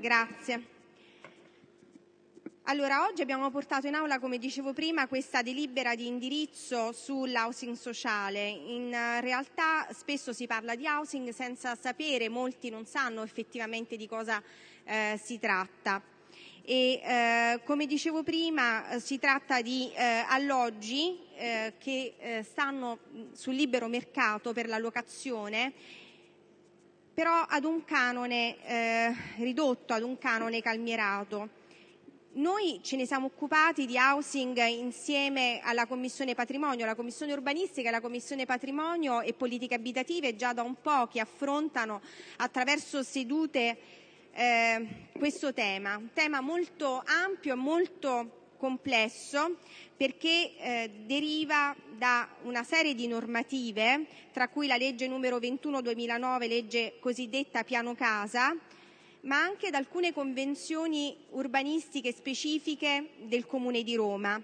Grazie. Allora, oggi abbiamo portato in aula, come dicevo prima, questa delibera di indirizzo sull'housing sociale. In realtà spesso si parla di housing senza sapere, molti non sanno effettivamente di cosa eh, si tratta. Eh, come dicevo prima, si tratta di eh, alloggi eh, che eh, stanno sul libero mercato per la locazione però ad un canone eh, ridotto, ad un canone calmierato. Noi ce ne siamo occupati di housing insieme alla Commissione Patrimonio, la Commissione Urbanistica e la Commissione Patrimonio e Politiche Abitative già da un po' che affrontano attraverso sedute eh, questo tema, un tema molto ampio e molto complesso perché eh, deriva da una serie di normative, tra cui la legge numero 21 2009, legge cosiddetta piano casa, ma anche da alcune convenzioni urbanistiche specifiche del Comune di Roma.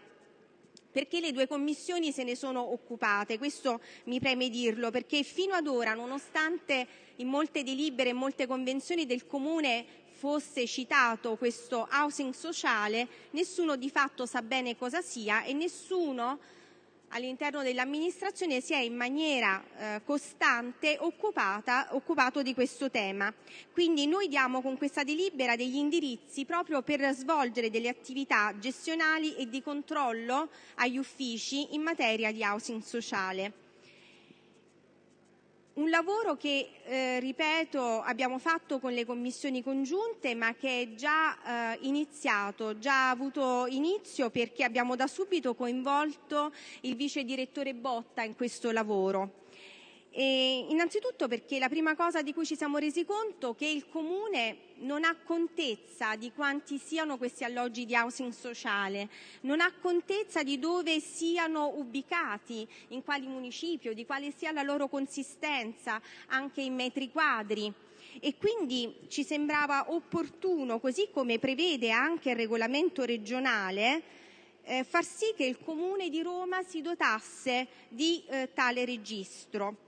Perché le due commissioni se ne sono occupate, questo mi preme dirlo, perché fino ad ora, nonostante in molte delibere e molte convenzioni del Comune fosse citato questo housing sociale, nessuno di fatto sa bene cosa sia e nessuno all'interno dell'amministrazione si è in maniera eh, costante occupato di questo tema. Quindi noi diamo con questa delibera degli indirizzi proprio per svolgere delle attività gestionali e di controllo agli uffici in materia di housing sociale. Un lavoro che, eh, ripeto, abbiamo fatto con le commissioni congiunte, ma che è già eh, iniziato, già avuto inizio perché abbiamo da subito coinvolto il vice direttore Botta in questo lavoro. E innanzitutto perché la prima cosa di cui ci siamo resi conto è che il Comune non ha contezza di quanti siano questi alloggi di housing sociale, non ha contezza di dove siano ubicati, in quali municipio, di quale sia la loro consistenza anche in metri quadri. E quindi ci sembrava opportuno, così come prevede anche il regolamento regionale, eh, far sì che il Comune di Roma si dotasse di eh, tale registro. eh,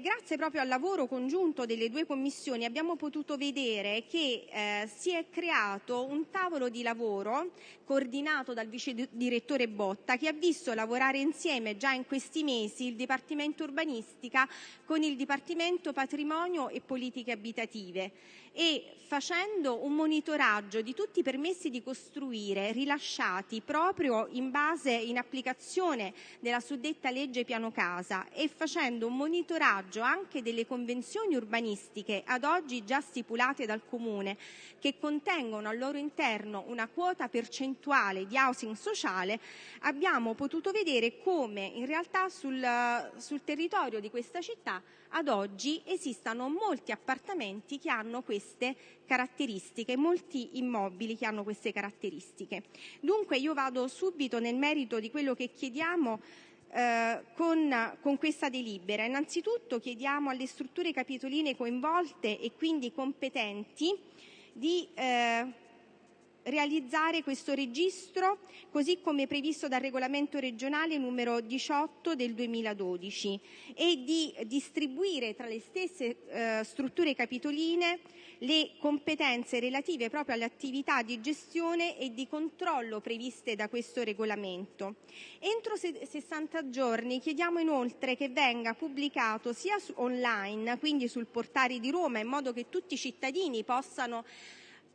grazie proprio al lavoro congiunto delle due commissioni abbiamo potuto vedere che eh, si è creato un tavolo di lavoro coordinato dal vice direttore Botta che ha visto lavorare insieme già in questi mesi il Dipartimento Urbanistica con il Dipartimento Patrimonio e Politiche Abitative e facendo un monitoraggio di tutti i permessi di costruire rilasciati proprio in applicazione della suddetta legge piano casa e facendo un monitoraggio anche delle convenzioni urbanistiche ad oggi già stipulate dal Comune che contengono al loro interno una quota percentuale di housing sociale, abbiamo potuto vedere come in realtà sul, sul territorio di questa città ad oggi esistano molti appartamenti che hanno queste caratteristiche, molti immobili che hanno queste caratteristiche. Dunque io vado subito nel merito di quello che chiediamo eh, con, con, questa delibera. Innanzitutto chiediamo alle strutture capitoline coinvolte e quindi competenti di eh, realizzare questo registro così come previsto dal regolamento regionale numero 18 del 2012 e di distribuire tra le stesse eh, strutture capitoline le competenze relative proprio alle attività di gestione e di controllo previste da questo regolamento. Entro 60 giorni chiediamo inoltre che venga pubblicato sia online, quindi sul portale di Roma, in modo che tutti i cittadini possano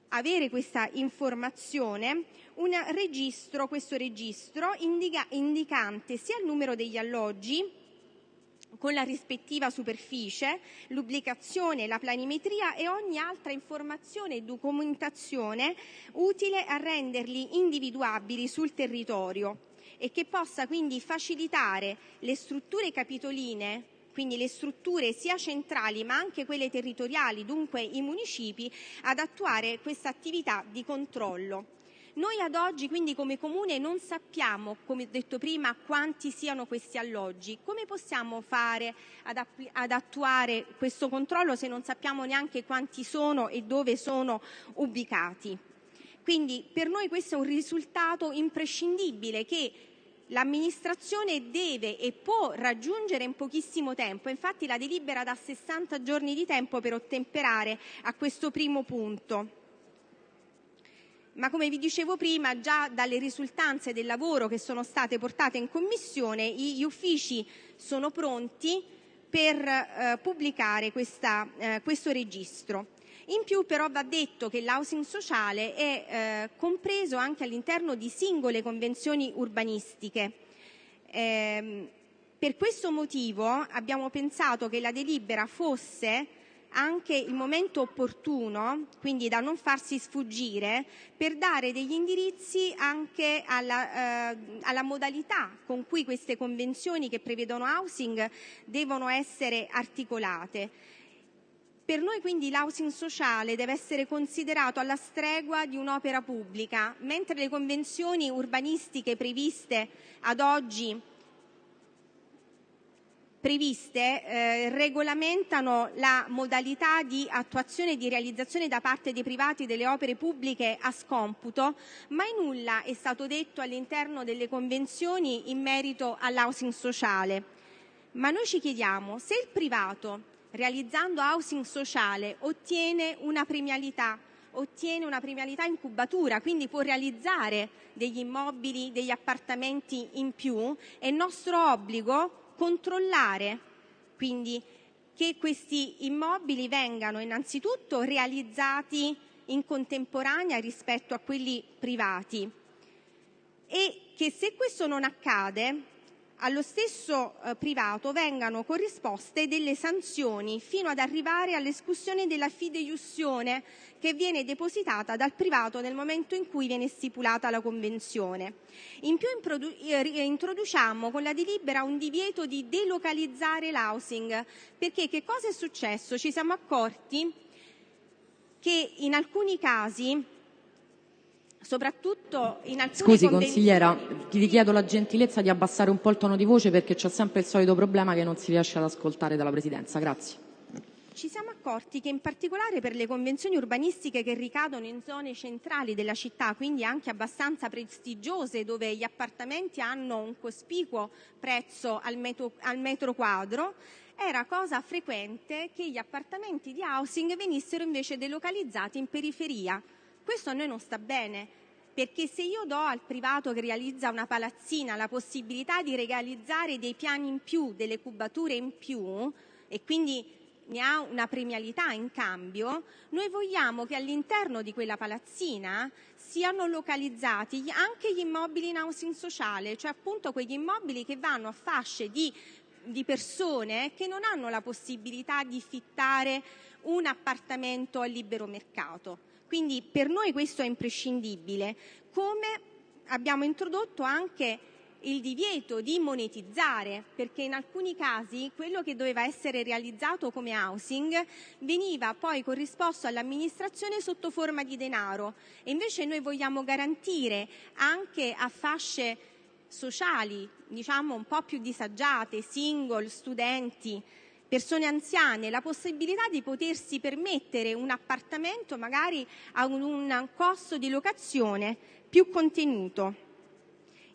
avere questa informazione un registro, questo registro indica, indicante sia il numero degli alloggi con la rispettiva superficie, l'ubicazione, la planimetria e ogni altra informazione e documentazione utile a renderli individuabili sul territorio e che possa quindi facilitare le strutture capitoline quindi le strutture sia centrali ma anche quelle territoriali, dunque i municipi, ad attuare questa attività di controllo. Noi ad oggi, quindi come Comune, non sappiamo, come detto prima, quanti siano questi alloggi. Come possiamo fare ad, ad, attuare questo controllo se non sappiamo neanche quanti sono e dove sono ubicati? Quindi per noi questo è un risultato imprescindibile che l'amministrazione deve e può raggiungere in pochissimo tempo. Infatti la delibera dà 60 giorni di tempo per ottemperare a questo primo punto. ma come vi dicevo prima, già dalle risultanze del lavoro che sono state portate in Commissione, gli uffici sono pronti per eh, pubblicare eh, questo registro. In più però va detto che l'housing sociale è eh, compreso anche all'interno di singole convenzioni urbanistiche. Eh, per questo motivo abbiamo pensato che la delibera fosse anche il momento opportuno, quindi da non farsi sfuggire, per dare degli indirizzi anche alla, eh, alla, modalità con cui queste convenzioni che prevedono housing devono essere articolate. Per noi quindi l'housing sociale deve essere considerato alla stregua di un'opera pubblica, mentre le convenzioni urbanistiche previste ad oggi previste eh, regolamentano la modalità di attuazione e di realizzazione da parte dei privati delle opere pubbliche a scomputo, mai nulla è stato detto all'interno delle convenzioni in merito all'housing sociale. Ma noi ci chiediamo se il privato, realizzando housing sociale, ottiene una premialità ottiene una premialità in cubatura, quindi può realizzare degli immobili, degli appartamenti in più, è nostro obbligo controllare quindi che questi immobili vengano innanzitutto realizzati in contemporanea rispetto a quelli privati. E che se questo non accade allo stesso eh, privato vengano corrisposte delle sanzioni fino ad arrivare all'escussione della fideiussione che viene depositata dal privato nel momento in cui viene stipulata la convenzione. In più eh, introduciamo con la delibera un divieto di delocalizzare l'housing perché che cosa è successo? Ci siamo accorti che in alcuni casi Scusi consigliera, ti richiedo la gentilezza di abbassare un po' il tono di voce perché c'è sempre il solito problema che non si riesce ad ascoltare dalla Presidenza. Grazie. Ci siamo accorti che in particolare per le convenzioni urbanistiche che ricadono in zone centrali della città, quindi anche abbastanza prestigiose, dove gli appartamenti hanno un cospicuo prezzo al metro, al metro quadro, era cosa frequente che gli appartamenti di housing venissero invece delocalizzati in periferia questo a noi non sta bene, perché se io do al privato che realizza una palazzina la possibilità di realizzare dei piani in più, delle cubature in più e quindi ne ha una premialità in cambio, noi vogliamo che all'interno di quella palazzina siano localizzati anche gli immobili in housing sociale, cioè appunto quegli immobili che vanno a fasce di, di persone che non hanno la possibilità di fittare un appartamento a libero mercato. Quindi per noi questo è imprescindibile, come abbiamo introdotto anche il divieto di monetizzare, perché in alcuni casi quello che doveva essere realizzato come housing veniva poi corrisposto all'amministrazione sotto forma di denaro. E invece noi vogliamo garantire anche a fasce sociali, diciamo un po' più disagiate, single, studenti, persone anziane la possibilità di potersi permettere un appartamento magari a un costo di locazione più contenuto.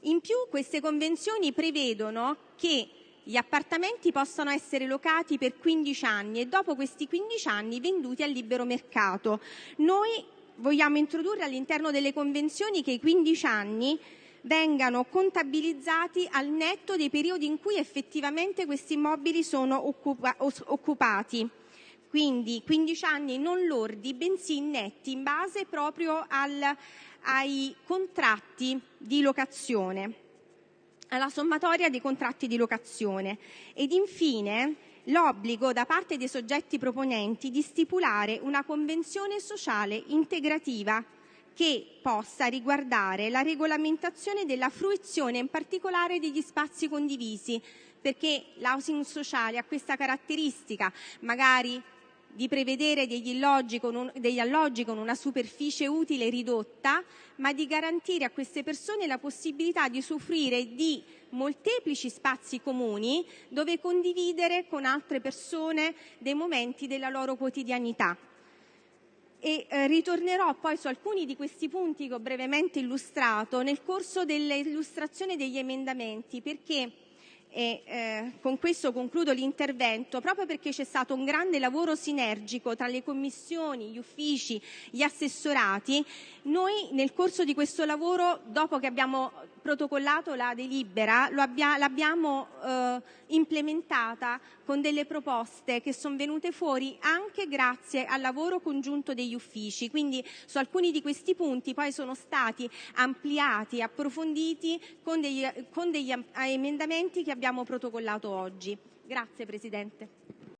In più queste convenzioni prevedono che gli appartamenti possano essere locati per 15 anni e dopo questi 15 anni venduti al libero mercato. Noi vogliamo introdurre all'interno delle convenzioni che i 15 anni vengano contabilizzati al netto dei periodi in cui effettivamente questi immobili sono occupa occupati. Quindi 15 anni non lordi, bensì netti, in base proprio al, ai contratti di locazione, alla sommatoria dei contratti di locazione. Ed infine l'obbligo da parte dei soggetti proponenti di stipulare una convenzione sociale integrativa che possa riguardare la regolamentazione della fruizione, in particolare degli spazi condivisi, perché l'housing sociale ha questa caratteristica, magari di prevedere degli alloggi, un, degli alloggi, con una superficie utile ridotta, ma di garantire a queste persone la possibilità di usufruire di molteplici spazi comuni dove condividere con altre persone dei momenti della loro quotidianità ritornerò poi su alcuni di questi punti che ho brevemente illustrato nel corso dell'illustrazione degli emendamenti perché e eh, con questo concludo l'intervento, proprio perché c'è stato un grande lavoro sinergico tra le commissioni, gli uffici, gli assessorati, noi nel corso di questo lavoro, dopo che abbiamo protocollato la delibera, l'abbiamo eh, implementata con delle proposte che sono venute fuori anche grazie al lavoro congiunto degli uffici. Quindi su alcuni di questi punti poi sono stati ampliati, approfonditi con degli, con degli emendamenti che abbiamo protocollato oggi. Grazie Presidente.